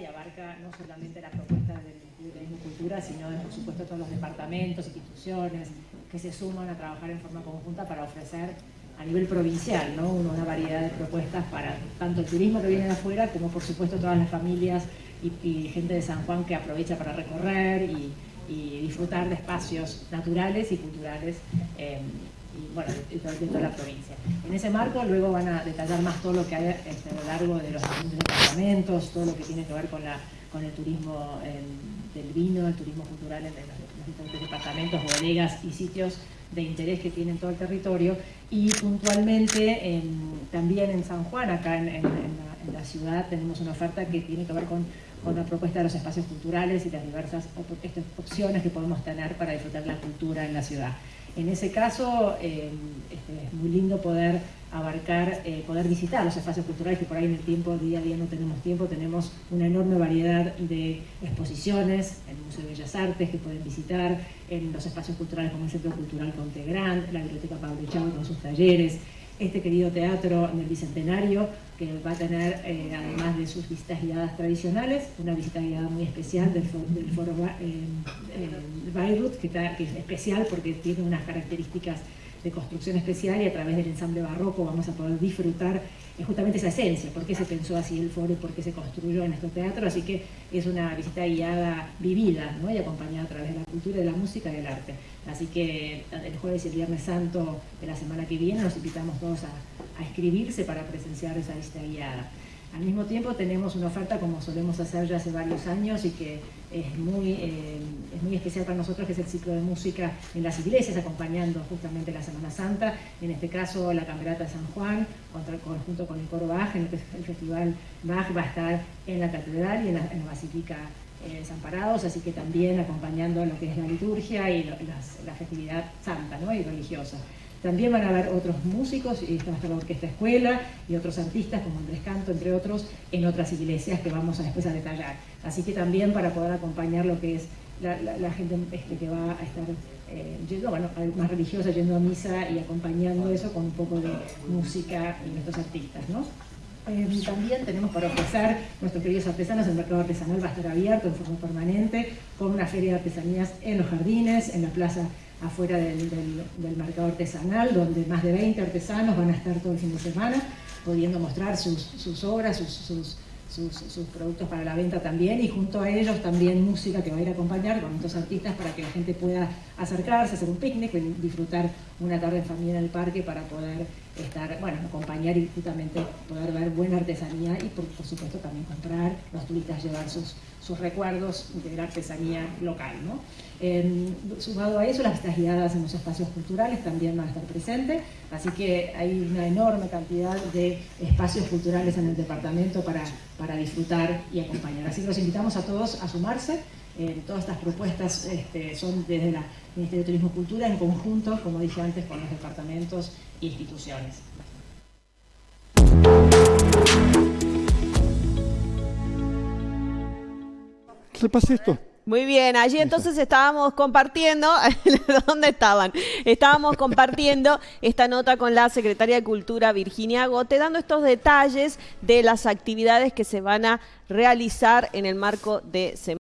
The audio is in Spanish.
y abarca no solamente la propuesta del de Turismo y Cultura, sino por supuesto todos los departamentos, instituciones que se suman a trabajar en forma conjunta para ofrecer a nivel provincial ¿no? una variedad de propuestas para tanto el turismo que viene de afuera como por supuesto todas las familias y, gente de San Juan que aprovecha para recorrer y, disfrutar de espacios naturales y culturales eh, y, bueno, de, toda la provincia. En ese marco luego van a detallar más todo lo que hay este, a lo largo de los departamentos, todo lo que tiene que ver con, la, con el turismo del vino, el turismo cultural en los, diferentes departamentos, bodegas y sitios de interés que tienen todo el territorio y puntualmente también en San Juan, acá en, la, ciudad, tenemos una oferta que tiene que ver con, con, la propuesta de los espacios culturales y las diversas opciones que podemos tener para disfrutar la cultura en la ciudad. En ese caso eh, este, es muy lindo poder abarcar, eh, poder visitar los espacios culturales que por ahí en el tiempo, día a día no tenemos tiempo, tenemos una enorme variedad de exposiciones en el Museo de Bellas Artes que pueden visitar, en los espacios culturales como el Centro Cultural Conte Grande, la Biblioteca Pablo Chávez con sus talleres, este querido teatro en el Bicentenario, que va a tener, eh, además de sus visitas guiadas tradicionales, una visita guiada muy especial del, Foro eh, eh que, que es especial porque tiene unas características de construcción especial y a través del ensamble barroco vamos a poder disfrutar justamente esa esencia, por qué se pensó así el foro y por qué se construyó en estos teatros, así que es una visita guiada vivida ¿no? y acompañada a través de la cultura, de la música y del arte. Así que el jueves y el viernes santo de la semana que viene los invitamos todos a, a escribirse para presenciar esa visita guiada. Al mismo tiempo tenemos una oferta como solemos hacer ya hace varios años y que es muy, eh, es muy especial para nosotros, que es el ciclo de música en las iglesias, acompañando justamente la Semana Santa, en este caso la Camerata de San Juan, junto con el coro Bach, el, el Festival Bach va a estar en la Catedral y en la, Basílica eh, Desamparados, así que también acompañando lo que es la liturgia y la festividad santa ¿no? y religiosa. También van a haber otros músicos, y está la Orquesta Escuela y otros artistas como Andrés Canto, entre otros, en otras iglesias que vamos a después a detallar. Así que también para poder acompañar lo que es la, gente este, que va a estar eh, bueno, más religiosa, yendo a misa y acompañando eso con un poco de música y nuestros artistas, ¿no? Eh, también tenemos para ofrecer nuestros queridos artesanos, el mercado artesanal va a estar abierto en forma permanente, con una feria de artesanías en los jardines, en la plaza afuera del, mercado artesanal, donde más de 20 artesanos van a estar todo el fin de semana, pudiendo mostrar sus, obras, sus, productos para la venta también, y junto a ellos también música que va a ir a acompañar con estos artistas para que la gente pueda acercarse, hacer un picnic, disfrutar una tarde en familia en el parque para poder estar, bueno, acompañar y justamente poder ver buena artesanía y por, supuesto también comprar, los turistas llevar sus, sus recuerdos de la artesanía local. ¿no? sumado a eso, las guiadas en los espacios culturales también van a estar presentes, así que hay una enorme cantidad de espacios culturales en el departamento para, para disfrutar y acompañar. Así que los invitamos a todos a sumarse. Eh, todas estas propuestas este, son desde el Ministerio de Turismo y Cultura en conjunto, como dije antes, con los departamentos e instituciones. ¿Qué pasa esto? Muy bien, allí entonces estábamos compartiendo, ¿dónde estaban? Estábamos compartiendo esta nota con la Secretaria de Cultura Virginia Gote, dando estos detalles de las actividades que se van a realizar en el marco de